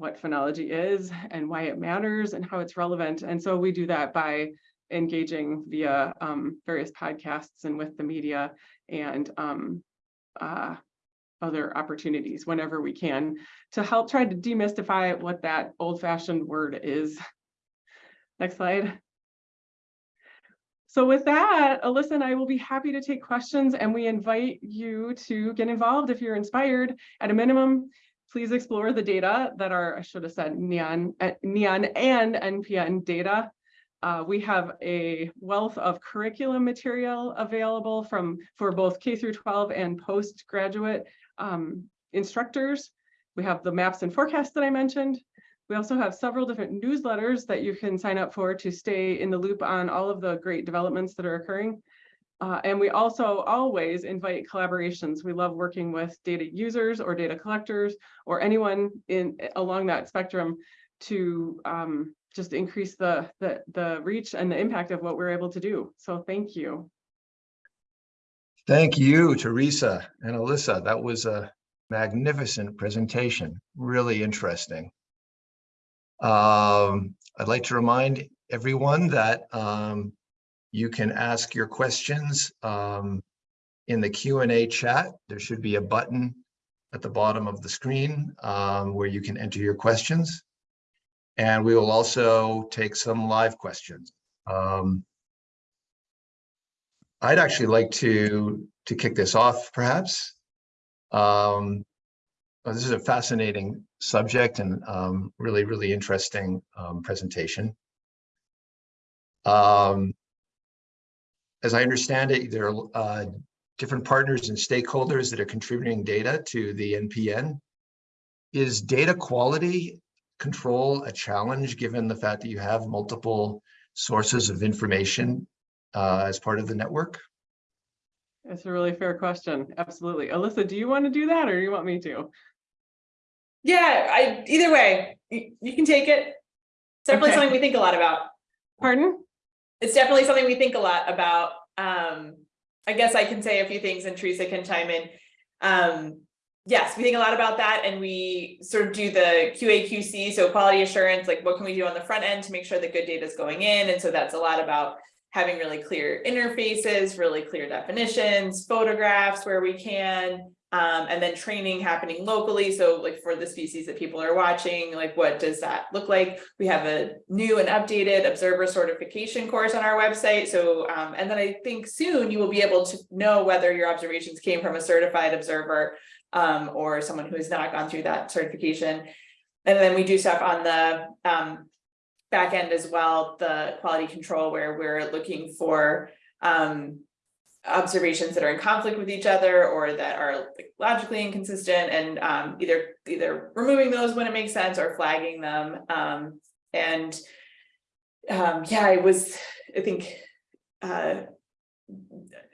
what phenology is and why it matters and how it's relevant. And so we do that by engaging via um, various podcasts and with the media and um, uh, other opportunities whenever we can to help try to demystify what that old fashioned word is Next slide. So with that, Alyssa and I will be happy to take questions and we invite you to get involved if you're inspired. At a minimum, please explore the data that are, I should have said neon, uh, neon and NPN data. Uh, we have a wealth of curriculum material available from for both K through 12 and postgraduate um, instructors. We have the maps and forecasts that I mentioned. We also have several different newsletters that you can sign up for to stay in the loop on all of the great developments that are occurring. Uh, and we also always invite collaborations. We love working with data users or data collectors or anyone in along that spectrum to um, just increase the, the, the reach and the impact of what we're able to do. So thank you. Thank you, Theresa and Alyssa. That was a magnificent presentation, really interesting. Um, I'd like to remind everyone that um, you can ask your questions um, in the Q and A chat. There should be a button at the bottom of the screen um, where you can enter your questions. And we will also take some live questions. Um, I'd actually like to to kick this off, perhaps. Um, well, this is a fascinating subject and um, really, really interesting um, presentation. Um, as I understand it, there are uh, different partners and stakeholders that are contributing data to the NPN. Is data quality control a challenge given the fact that you have multiple sources of information uh, as part of the network? It's a really fair question. Absolutely. Alyssa, do you want to do that or do you want me to? Yeah, I, either way, you, you can take it. It's definitely Okay. something we think a lot about. Pardon? It's definitely something we think a lot about. Um, I guess I can say a few things and Theresa can chime in. Um, yes, we think a lot about that and we sort of do the QA QC, so quality assurance, like what can we do on the front end to make sure that good data is going in? And so that's a lot about having really clear interfaces, really clear definitions, photographs where we can, um, and then training happening locally. So like for the species that people are watching, like what does that look like? We have a new and updated observer certification course on our website. So, um, and then I think soon you will be able to know whether your observations came from a certified observer um, or someone who has not gone through that certification. And then we do stuff on the um, back end as well, the quality control where we're looking for um, observations that are in conflict with each other or that are like, logically inconsistent and um, either either removing those when it makes sense or flagging them. Um, and um, yeah, I was, I think, uh,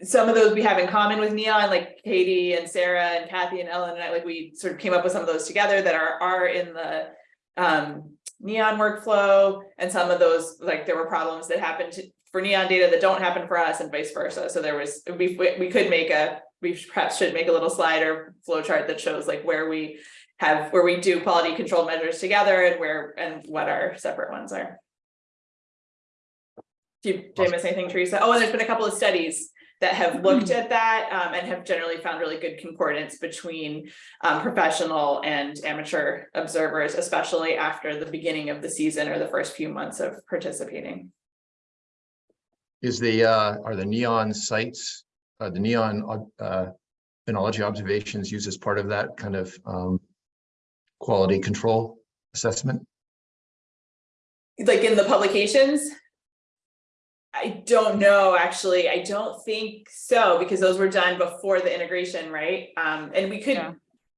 some of those we have in common with Neon, like Katie and Sarah and Kathy and Ellen and I, like we sort of came up with some of those together that are are in the um, Neon workflow. And some of those, like there were problems that happened to, for Neon data that don't happen for us and vice versa. So there was, we, we could make a, we perhaps should make a little slide or flow chart that shows like where we have, where we do quality control measures together and where, and what our separate ones are. Do you, did I miss anything, Theresa? Oh, and there's been a couple of studies that have looked at that um, and have generally found really good concordance between um, professional and amateur observers, especially after the beginning of the season or the first few months of participating. Is the, uh, are the neon sites, uh, the neon, uh, phenology observations used as part of that kind of, um, quality control assessment? Like in the publications? I don't know, actually. I don't think so, because those were done before the integration, right? Um, and we could Yeah.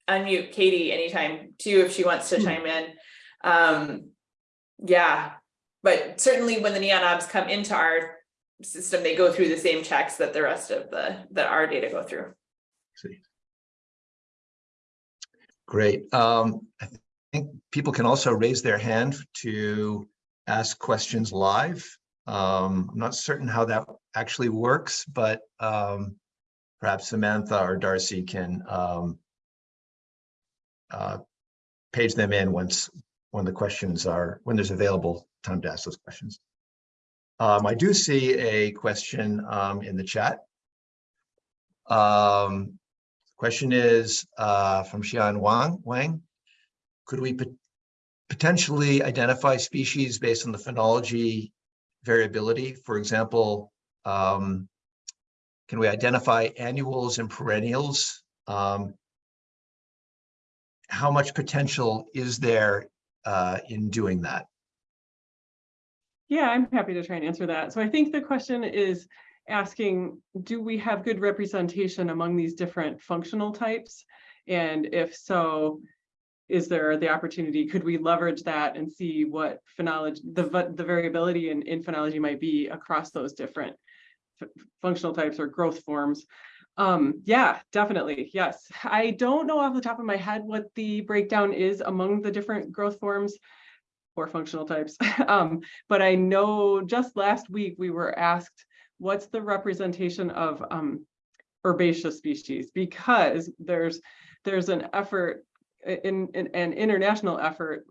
unmute Katie anytime too, if she wants to Hmm. chime in. Um, yeah, but certainly when the neon obs come into our system, they go through the same checks that the rest of the, that our data go through. See. Great. Um, I think people can also raise their hand to ask questions live. Um, I'm not certain how that actually works, but um, perhaps Samantha or Darcy can um, uh, page them in once when the questions are when there's available time to ask those questions. Um, I do see a question um, in the chat. Um, question is uh, from Xian Wang. Wang, could we pot- potentially identify species based on the phenology variability? For example, Um, Can we identify annuals and perennials? Um, How much potential is there uh, in doing that? Yeah, I'm happy to try and answer that. So I think the question is asking, do we have good representation among these different functional types? And if so, is there the opportunity, could we leverage that and see what phenology, the, the variability in, in phenology might be across those different functional types or growth forms? Um, yeah, definitely, yes. I don't know off the top of my head what the breakdown is among the different growth forms or functional types. Um, but I know just last week we were asked, what's the representation of um, herbaceous species? Because there's there's an effort in, in an international effort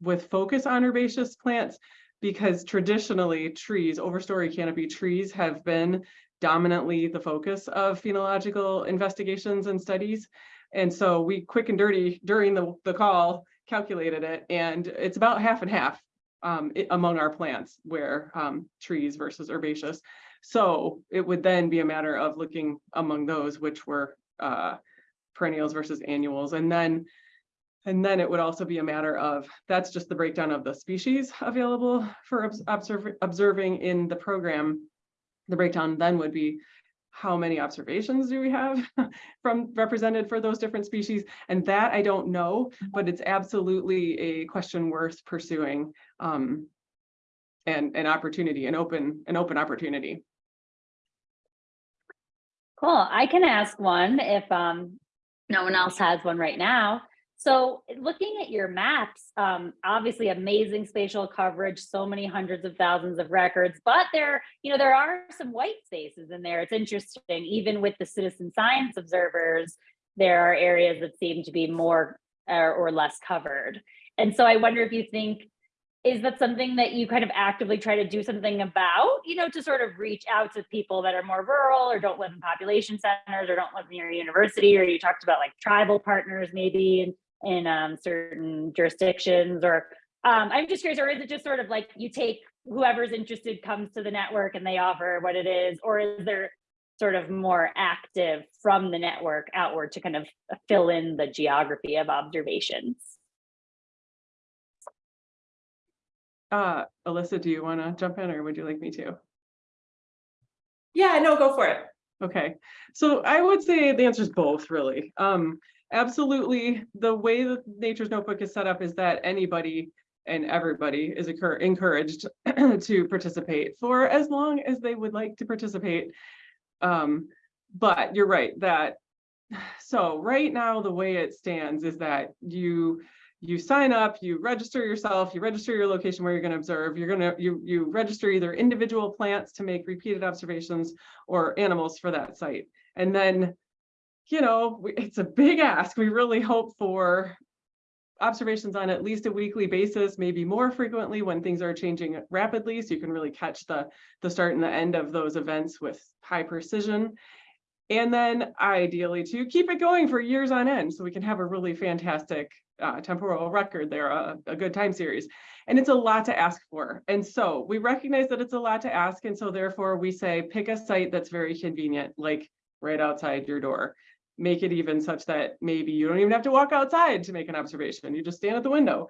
with focus on herbaceous plants because traditionally trees, overstory canopy trees have been dominantly the focus of phenological investigations and studies. And so we quick and dirty during the, the call calculated it and it's about half and half um, i- among our plants where um, trees versus herbaceous. So it would then be a matter of looking among those which were uh, perennials versus annuals. And then and then it would also be a matter of, that's just the breakdown of the species available for obs- observ- observing in the program. The breakdown then would be how many observations do we have from represented for those different species? And that I don't know, but it's absolutely a question worth pursuing. Um, and an opportunity, an open, an open opportunity. Cool. I can ask one if um, no one else has one right now. So looking at your maps, um, obviously amazing spatial coverage, so many hundreds of thousands of records, but there, you know, there are some white spaces in there. It's interesting, even with the citizen science observers, there are areas that seem to be more uh, or less covered. And so I wonder if you think, is that something that you kind of actively try to do something about, you know, to sort of reach out to people that are more rural or don't live in population centers or don't live near a university, or you talked about like tribal partners maybe in, in um, certain jurisdictions or um, I'm just curious, or is it just sort of like you take whoever's interested comes to the network and they offer what it is, or is there sort of more active from the network outward to kind of fill in the geography of observations? Uh, Alyssa, do you want to jump in or would you like me to? Yeah, no, go for it. Okay, so I would say the answer is both, really. Um, absolutely, the way that Nature's Notebook is set up is that anybody and everybody is encouraged to participate for as long as they would like to participate. Um, but you're right that, so right now, the way it stands is that you you sign up, you register yourself, you register your location where you're going to observe. You're going to you you register either individual plants to make repeated observations or animals for that site. And then, you know, it's a big ask. We really hope for observations on at least a weekly basis, maybe more frequently when things are changing rapidly. So you can really catch the, the start and the end of those events with high precision. And then ideally to keep it going for years on end, so we can have a really fantastic uh, temporal record there, a, a good time series. And it's a lot to ask for. And so we recognize that it's a lot to ask. And so therefore we say, pick a site that's very convenient, like right outside your door. Make it even such that maybe you don't even have to walk outside to make an observation. You just stand at the window.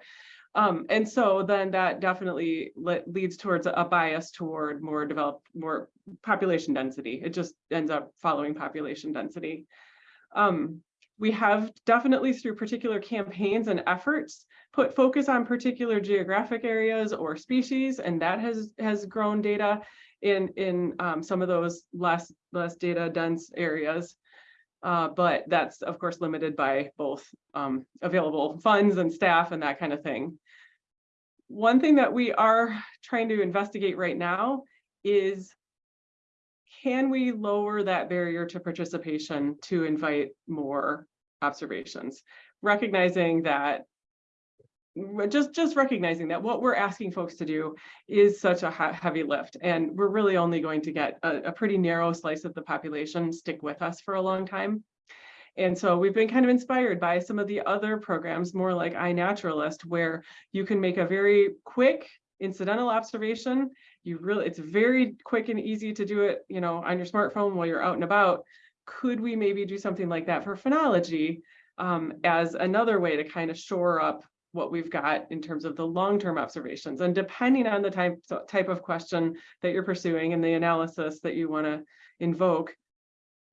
Um, and so then that definitely le- leads towards a bias toward more developed, more population density. It just ends up following population density. Um, we have definitely through particular campaigns and efforts put focus on particular geographic areas or species, and that has has grown data in in um, some of those less less data dense areas. Uh, but that's of course limited by both um, available funds and staff and that kind of thing. One thing that we are trying to investigate right now is can we lower that barrier to participation to invite more observations? Recognizing that just just recognizing that what we're asking folks to do is such a heavy lift and we're really only going to get a, a pretty narrow slice of the population stick with us for a long time. And so we've been kind of inspired by some of the other programs, more like iNaturalist, where you can make a very quick incidental observation you really, it's very quick and easy to do it, you know, on your smartphone while you're out and about. Could we maybe do something like that for phenology um, as another way to kind of shore up what we've got in terms of the long-term observations and depending on the type, type of question that you're pursuing and the analysis that you want to invoke,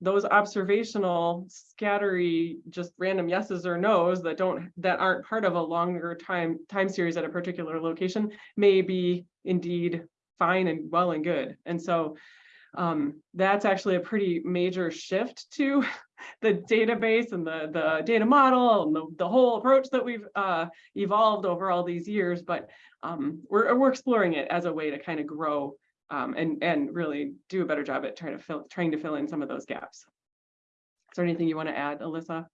those observational scattery, just random yeses or nos that don't, that aren't part of a longer time, time series at a particular location may be indeed fine and well and good. And so um, that's actually a pretty major shift to the database and the, the data model and the, the whole approach that we've uh, evolved over all these years. But um, we're, we're exploring it as a way to kind of grow um, and, and really do a better job at trying to fill, trying to fill in some of those gaps. Is there anything you want to add, Alyssa?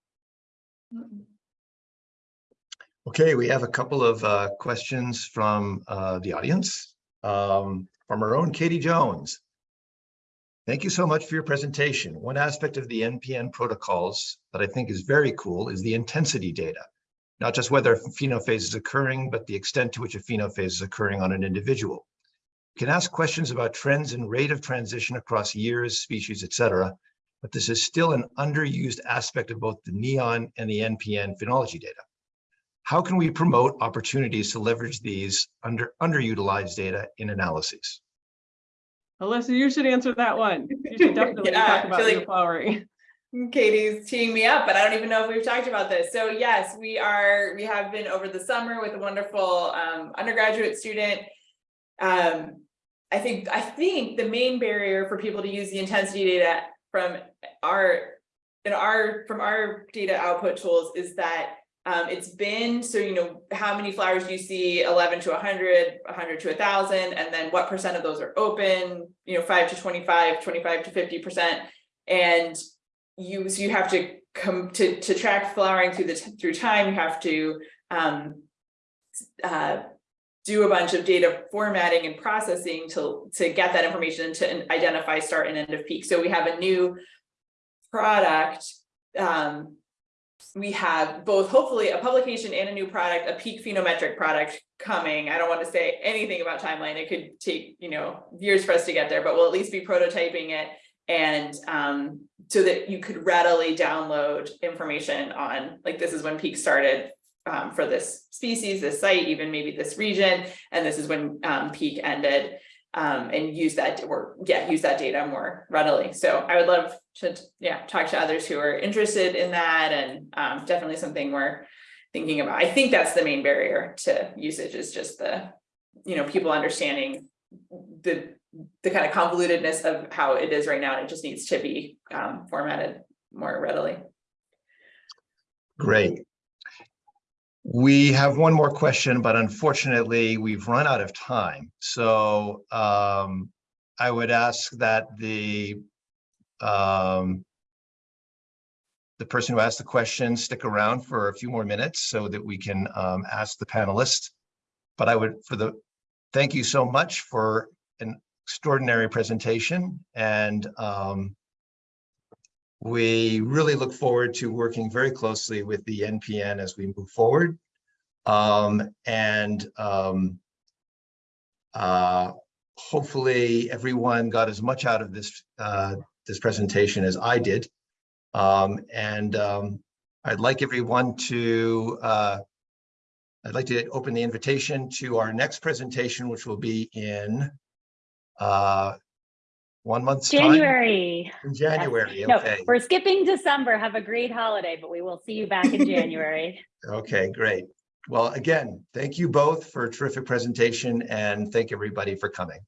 Okay, we have a couple of uh, questions from uh, the audience. Um, From our own Katie Jones. Thank you so much for your presentation. One aspect of the NPN protocols that I think is very cool is the intensity data. Not just whether a phenophase is occurring, but the extent to which a phenophase is occurring on an individual. You can ask questions about trends and rate of transition across years, species, et cetera, but this is still an underused aspect of both the NEON and the NPN phenology data. How can we promote opportunities to leverage these under underutilized data in analyses? Alyssa, you should answer that one. You should definitely Yeah, talk about like- flowering. Katie's teeing me up, but I don't even know if we've talked about this. So yes, we are, we have been over the summer with a wonderful um undergraduate student. Um, I think, I think the main barrier for people to use the intensity data from our, in our, from our data output tools is that um, it's been, so you know, how many flowers do you see, eleven to 100, 100 to thousand, and then what percent of those are open, you know, five to 25, 25 to fifty percent. And you, so you have to come to, to track flowering through the, through time, you have to, um, uh, do a bunch of data formatting and processing to, to get that information to identify start and end of peak. So we have a new product, um, we have both hopefully a publication and a new product, a peak phenometric product coming. I don't want to say anything about timeline. It could take, you know, years for us to get there, but we'll at least be prototyping it. And um, so that you could readily download information on, like, this is when peak started um, for this species, this site, even maybe this region, and this is when um, peak ended. Um, and use that or yeah, use that data more readily. So I would love to, yeah, talk to others who are interested in that and um, definitely something we're thinking about. I think that's the main barrier to usage is just the, you know, people understanding the, the kind of convolutedness of how it is right now. And it just needs to be um, formatted more readily. Great. We have one more question, but unfortunately, we've run out of time. So um, I would ask that the um, the person who asked the question stick around for a few more minutes so that we can um, ask the panelists. But I would, for the, thank you so much for an extraordinary presentation and um, we really look forward to working very closely with the NPN as we move forward. Um, and um, uh, hopefully everyone got as much out of this uh, this presentation as I did. Um, and um, I'd like everyone to uh, I'd like to open the invitation to our next presentation, which will be in uh, one month's time. January. In January, No, okay. we're skipping December. Have a great holiday, but we will see you back in January. Okay, great. Well, again, thank you both for a terrific presentation and thank everybody for coming.